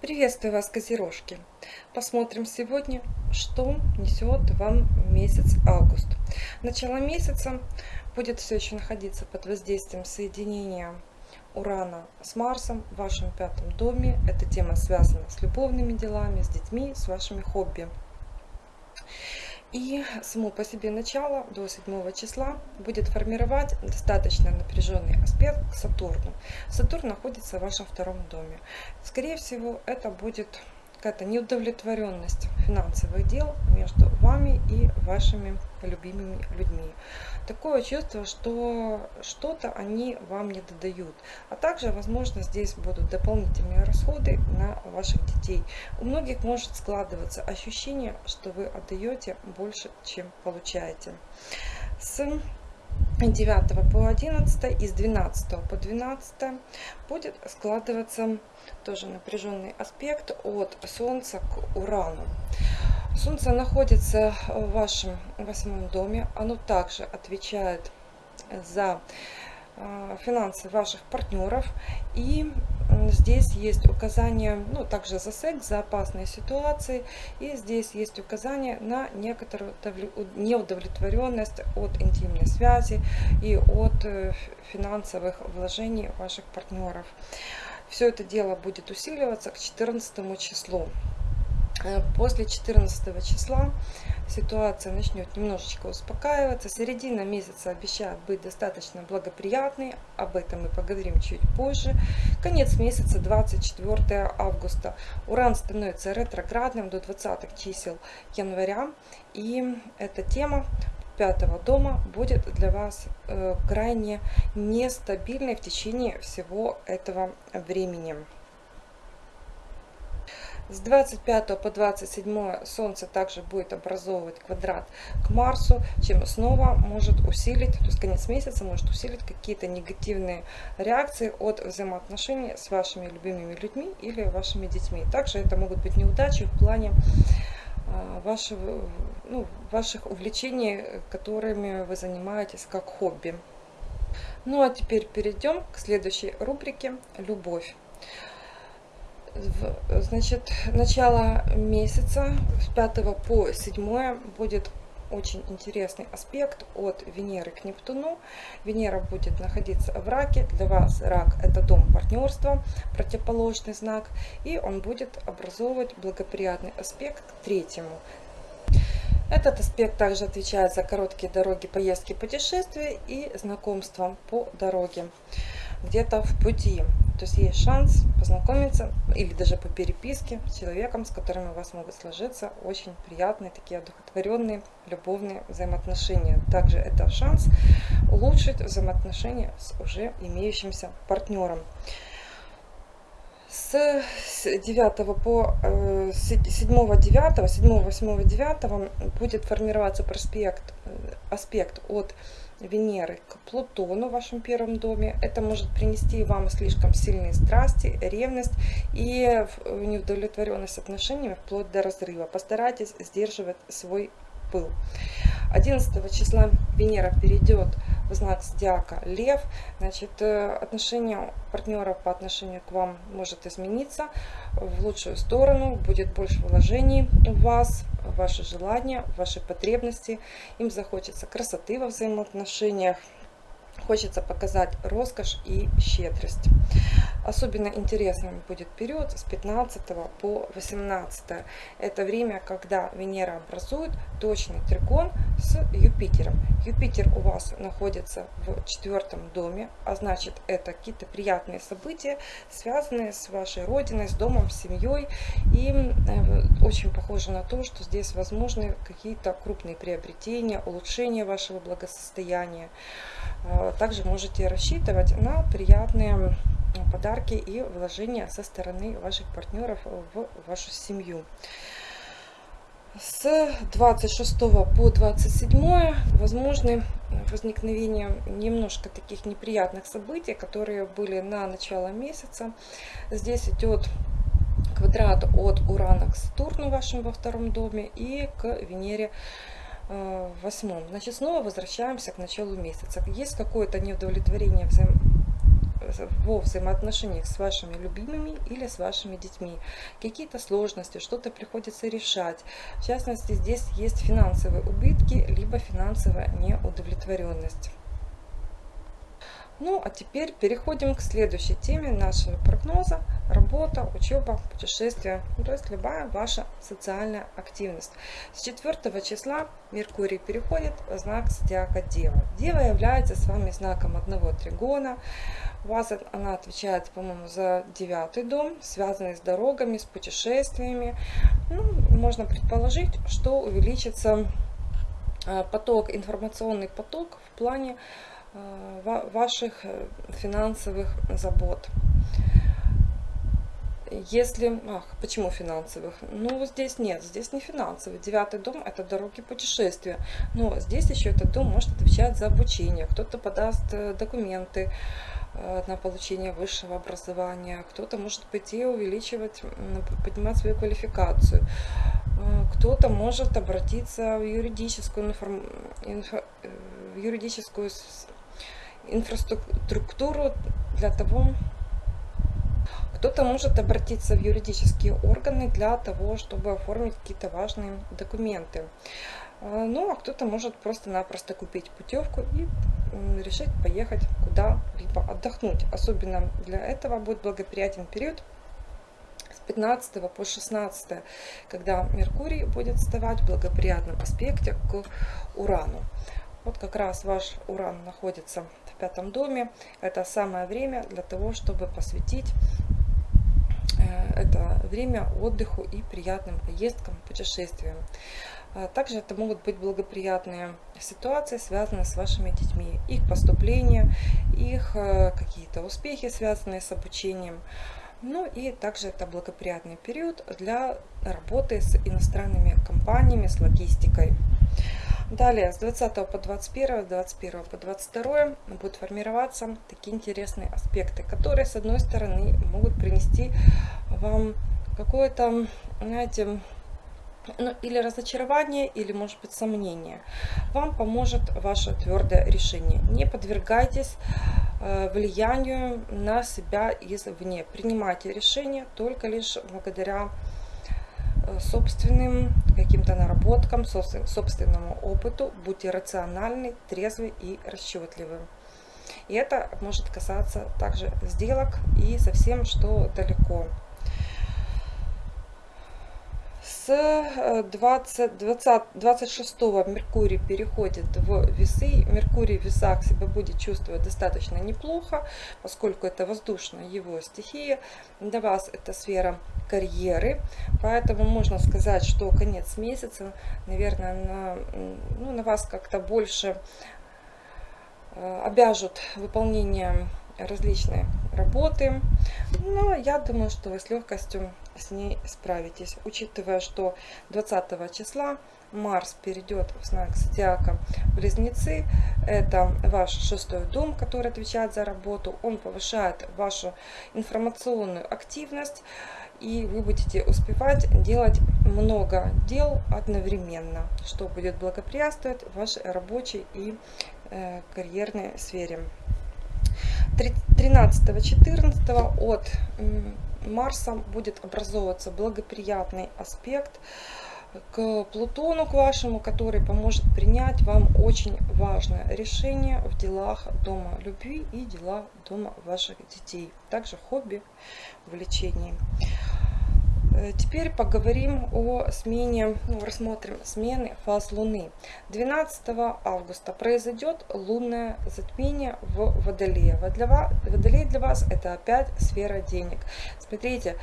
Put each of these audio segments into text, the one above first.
Приветствую вас, Козерожки! Посмотрим сегодня, что несет вам месяц август. Начало месяца будет все еще находиться под воздействием соединения Урана с Марсом в вашем пятом доме. Эта тема связана с любовными делами, с детьми, с вашими хобби. И само по себе начало до 7 числа будет формировать достаточно напряженный аспект к Сатурну. Сатурн находится в вашем втором доме. Скорее всего, это будет какая-то неудовлетворенность финансовых дел между вами и вашими любимыми людьми. Такое чувство, что что-то они вам не додают. А также, возможно, здесь будут дополнительные расходы на ваших детей. У многих может складываться ощущение, что вы отдаете больше, чем получаете. С 9 по 11 и с 12 по 12 будет складываться тоже напряженный аспект от Солнца к Урану. Солнце находится в вашем восьмом доме. Оно также отвечает за э, финансы ваших партнеров. И здесь есть указание, ну, также за секс, за опасные ситуации. И здесь есть указание на некоторую неудовлетворенность от интимной связи и от э, финансовых вложений ваших партнеров. Все это дело будет усиливаться к 14 числу. Э, после 14 числа ситуация начнет немножечко успокаиваться. Середина месяца обещает быть достаточно благоприятной. Об этом мы поговорим чуть позже. Конец месяца 24 августа. Уран становится ретроградным до 20 чисел января. И эта тема пятого дома будет для вас э, крайне нестабильной в течение всего этого времени. С 25 по 27 Солнце также будет образовывать квадрат к Марсу, чем снова может усилить, то есть конец месяца может усилить какие-то негативные реакции от взаимоотношений с вашими любимыми людьми или вашими детьми. Также это могут быть неудачи в плане а, вашего, ну, ваших увлечений, которыми вы занимаетесь как хобби. Ну а теперь перейдем к следующей рубрике «Любовь». Значит, начало месяца с 5 по 7 будет очень интересный аспект от Венеры к Нептуну. Венера будет находиться в раке. Для вас рак это дом партнерства, противоположный знак. И он будет образовывать благоприятный аспект к третьему. Этот аспект также отвечает за короткие дороги, поездки, путешествия и знакомства по дороге где-то в пути. То есть есть шанс познакомиться или даже по переписке с человеком, с которым у вас могут сложиться очень приятные, такие одухотворенные, любовные взаимоотношения. Также это шанс улучшить взаимоотношения с уже имеющимся партнером. С 9 по 7 9 7 8 9 будет формироваться проспект, э, аспект от Венеры к Плутону в вашем первом доме. Это может принести вам слишком сильные страсти, ревность и неудовлетворенность отношениями вплоть до разрыва. Постарайтесь сдерживать свой пыл. 11 числа Венера перейдет в знак зодиака Лев. Значит, э, отношение партнеров по отношению к вам может измениться в лучшую сторону. Будет больше вложений в вас, в ваши желания, в ваши потребности. Им захочется красоты во взаимоотношениях. Хочется показать роскошь и щедрость. Особенно интересным будет период с 15 по 18. Это время, когда Венера образует точный трикон с Юпитером. Юпитер у вас находится в четвертом доме, а значит это какие-то приятные события, связанные с вашей родиной, с домом, с семьей. И э, очень похоже на то, что здесь возможны какие-то крупные приобретения, улучшение вашего благосостояния. Э, также можете рассчитывать на приятные подарки и вложения со стороны ваших партнеров в вашу семью. С 26 по 27 возможны возникновение немножко таких неприятных событий, которые были на начало месяца. Здесь идет квадрат от Урана к Сатурну вашим во втором доме и к Венере э, в восьмом. Значит, снова возвращаемся к началу месяца. Есть какое-то неудовлетворение взаим во взаимоотношениях с вашими любимыми или с вашими детьми. Какие-то сложности, что-то приходится решать. В частности, здесь есть финансовые убытки, либо финансовая неудовлетворенность. Ну, а теперь переходим к следующей теме нашего прогноза. Работа, учеба, путешествия, ну, то есть любая ваша социальная активность. С 4 числа Меркурий переходит в знак Зодиака Дева. Дева является с вами знаком одного тригона. У вас она отвечает, по-моему, за девятый дом, связанный с дорогами, с путешествиями. Ну, можно предположить, что увеличится э, поток, информационный поток в плане ваших э, финансовых забот. Если, ах, почему финансовых? Ну, здесь нет, здесь не финансовый. Девятый дом – это дороги путешествия. Но здесь еще этот дом может отвечать за обучение. Кто-то подаст э, документы на получение высшего образования. Кто-то может пойти увеличивать, поднимать свою квалификацию. Кто-то может обратиться в юридическую, информ... инфо... в юридическую инфраструктуру для того, кто-то может обратиться в юридические органы для того, чтобы оформить какие-то важные документы. А, ну, а кто-то может просто-напросто купить путевку и решить поехать куда-либо отдохнуть. Особенно для этого будет благоприятен период с 15 по 16, когда Меркурий будет вставать в благоприятном аспекте к Урану. Вот как раз ваш Уран находится пятом доме. Это самое время для того, чтобы посвятить э, это время отдыху и приятным поездкам, путешествиям. А также это могут быть благоприятные ситуации, связанные с вашими детьми. Их поступление, их э, какие-то успехи, связанные с обучением. Ну и также это благоприятный период для работы с иностранными компаниями, с логистикой. Далее, с 20 по 21, с 21 по 22 будут формироваться такие интересные аспекты, которые, с одной стороны, могут принести вам какое-то, знаете, ну, или разочарование, или, может быть, сомнение. Вам поможет ваше твердое решение. Не подвергайтесь э, влиянию на себя извне. Принимайте решения только лишь благодаря собственным каким-то наработкам, собственному опыту. Будьте рациональны, трезвы и расчетливы. И это может касаться также сделок и совсем что далеко. С 20, 20, 26 Меркурий переходит в весы. Меркурий в весах себя будет чувствовать достаточно неплохо, поскольку это воздушная его стихия. Для вас это сфера карьеры, поэтому можно сказать, что конец месяца, наверное, на, ну, на вас как-то больше э, обяжут выполнение различные работы. Но я думаю, что вы с легкостью с ней справитесь. Учитывая, что 20 числа Марс перейдет в знак зодиака Близнецы. Это ваш шестой дом, который отвечает за работу. Он повышает вашу информационную активность. И вы будете успевать делать много дел одновременно, что будет благоприятствовать вашей рабочей и э, карьерной сфере. 13-14 от Марса будет образовываться благоприятный аспект к Плутону, к вашему, который поможет принять вам очень важное решение в делах дома любви и дела дома ваших детей. Также хобби, увлечений. Э, теперь поговорим о смене, ну, рассмотрим смены фаз Луны. 12 августа произойдет лунное затмение в Водолее. Водолей для вас это опять сфера денег. Смотрите,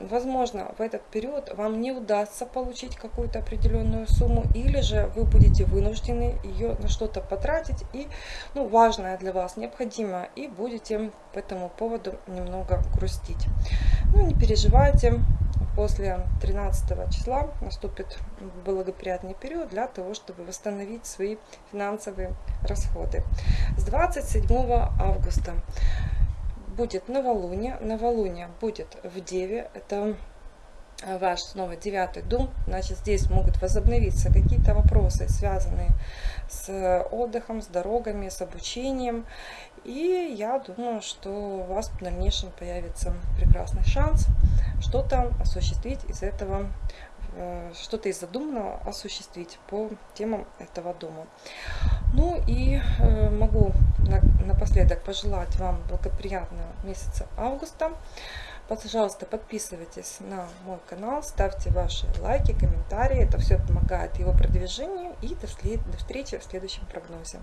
возможно, в этот период вам не удастся получить какую-то определенную сумму, или же вы будете вынуждены ее на что-то потратить, и ну, важное для вас, необходимое, и будете по этому поводу немного грустить. Ну, не переживайте, после 13 числа наступит благоприятный период для того, чтобы восстановить свои финансовые расходы. С 27 августа будет новолуние. Новолуние будет в Деве. Это э, ваш снова девятый дом, значит здесь могут возобновиться какие-то вопросы, связанные с отдыхом, с дорогами, с обучением. И я думаю, что у вас в дальнейшем появится прекрасный шанс что-то осуществить из этого, э, что-то из задуманного осуществить по темам этого дома. Ну и э, могу напоследок пожелать вам благоприятного месяца августа. Пожалуйста, подписывайтесь на мой канал, ставьте ваши лайки, комментарии. Это все помогает его продвижению. И до встречи в следующем прогнозе.